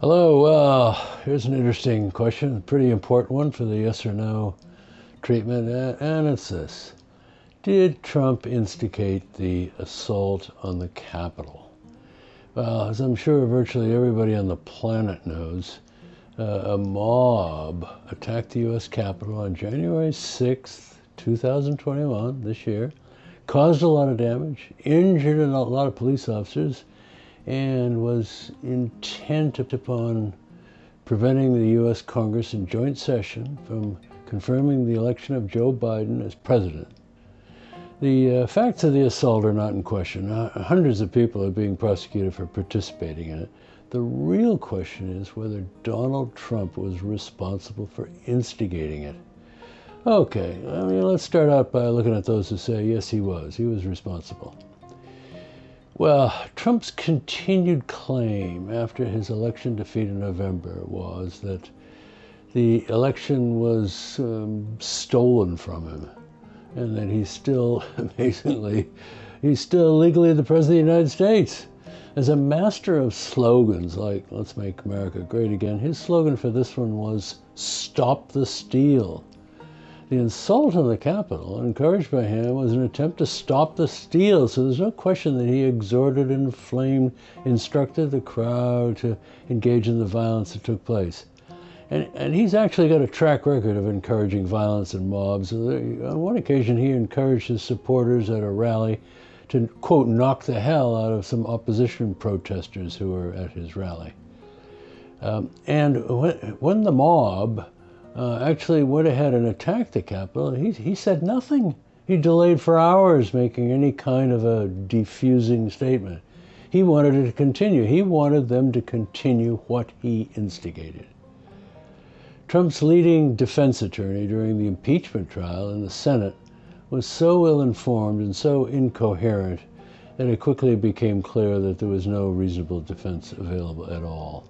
Hello. Well, here's an interesting question, a pretty important one for the yes or no treatment, and it's this Did Trump instigate the assault on the Capitol? Well, as I'm sure virtually everybody on the planet knows, uh, a mob attacked the U.S. Capitol on January 6th, 2021, this year, caused a lot of damage, injured a lot of police officers and was intent upon preventing the U.S. Congress in joint session from confirming the election of Joe Biden as president. The uh, facts of the assault are not in question. Uh, hundreds of people are being prosecuted for participating in it. The real question is whether Donald Trump was responsible for instigating it. Okay, I mean, let's start out by looking at those who say, yes, he was. He was responsible. Well, Trump's continued claim after his election defeat in November was that the election was um, stolen from him and that he's still, amazingly, he's still legally the President of the United States. As a master of slogans like Let's Make America Great Again, his slogan for this one was Stop the Steal. The insult on the Capitol, encouraged by him, was an attempt to stop the steal. So there's no question that he exhorted, inflamed, instructed the crowd to engage in the violence that took place. And, and he's actually got a track record of encouraging violence and mobs. On one occasion, he encouraged his supporters at a rally to, quote, knock the hell out of some opposition protesters who were at his rally. Um, and when, when the mob uh, actually went ahead and attacked the Capitol, he, he said nothing. He delayed for hours making any kind of a defusing statement. He wanted it to continue. He wanted them to continue what he instigated. Trump's leading defense attorney during the impeachment trial in the Senate was so ill informed and so incoherent that it quickly became clear that there was no reasonable defense available at all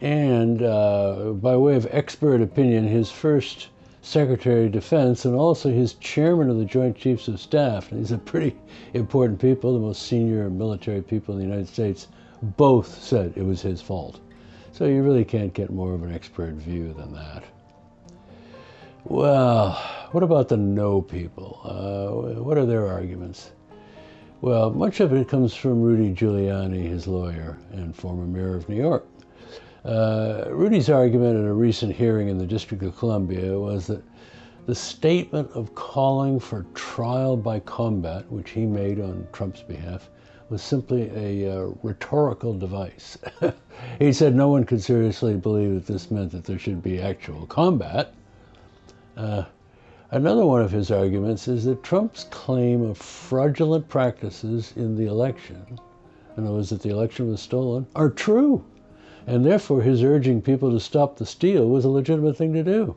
and uh, by way of expert opinion, his first Secretary of Defense and also his chairman of the Joint Chiefs of Staff. these are pretty important people, the most senior military people in the United States, both said it was his fault. So you really can't get more of an expert view than that. Well, what about the no people? Uh, what are their arguments? Well, much of it comes from Rudy Giuliani, his lawyer and former mayor of New York. Uh, Rudy's argument in a recent hearing in the District of Columbia was that the statement of calling for trial by combat, which he made on Trump's behalf, was simply a uh, rhetorical device. he said no one could seriously believe that this meant that there should be actual combat. Uh, another one of his arguments is that Trump's claim of fraudulent practices in the election, in other words, that the election was stolen, are true. And therefore, his urging people to stop the steal was a legitimate thing to do.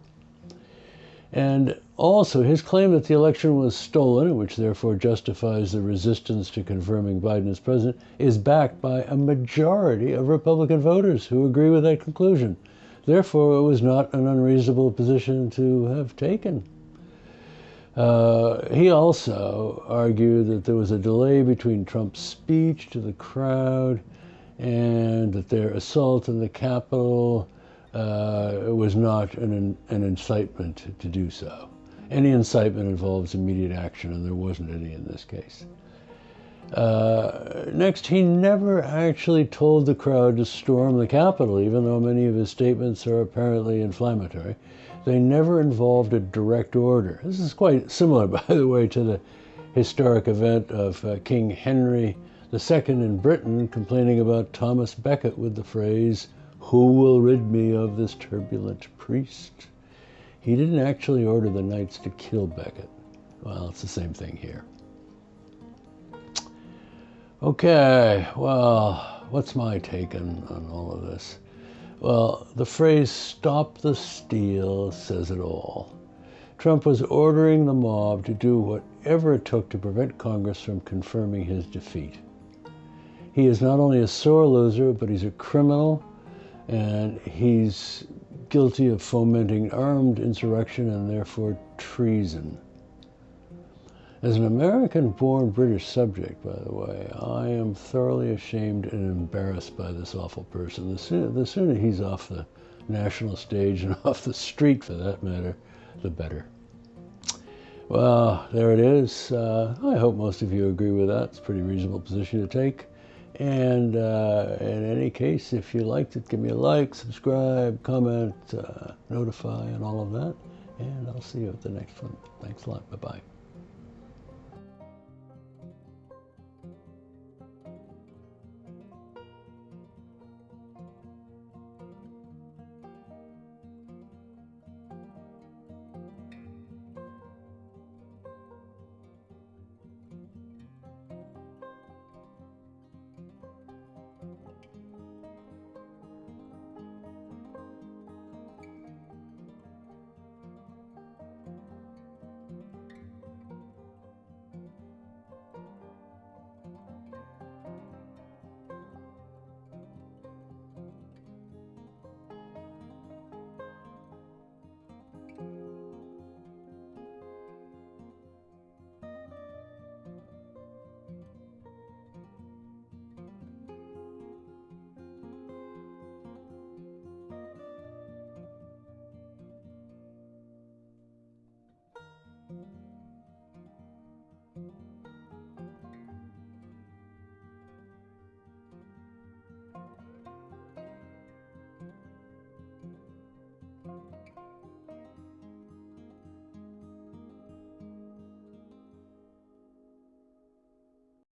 And also, his claim that the election was stolen, which therefore justifies the resistance to confirming Biden as president, is backed by a majority of Republican voters who agree with that conclusion. Therefore, it was not an unreasonable position to have taken. Uh, he also argued that there was a delay between Trump's speech to the crowd and that their assault on the Capitol uh, was not an, an incitement to do so. Any incitement involves immediate action, and there wasn't any in this case. Uh, next, he never actually told the crowd to storm the Capitol, even though many of his statements are apparently inflammatory. They never involved a direct order. This is quite similar, by the way, to the historic event of uh, King Henry the second in Britain complaining about Thomas Becket with the phrase, Who will rid me of this turbulent priest? He didn't actually order the knights to kill Becket. Well, it's the same thing here. Okay, well, what's my take on, on all of this? Well, the phrase stop the steal says it all. Trump was ordering the mob to do whatever it took to prevent Congress from confirming his defeat. He is not only a sore loser, but he's a criminal and he's guilty of fomenting armed insurrection and therefore treason. As an American born British subject, by the way, I am thoroughly ashamed and embarrassed by this awful person. The sooner, the sooner he's off the national stage and off the street for that matter, the better. Well, there it is. Uh, I hope most of you agree with that. It's a pretty reasonable position to take. And uh, in any case, if you liked it, give me a like, subscribe, comment, uh, notify, and all of that. And I'll see you at the next one. Thanks a lot. Bye bye.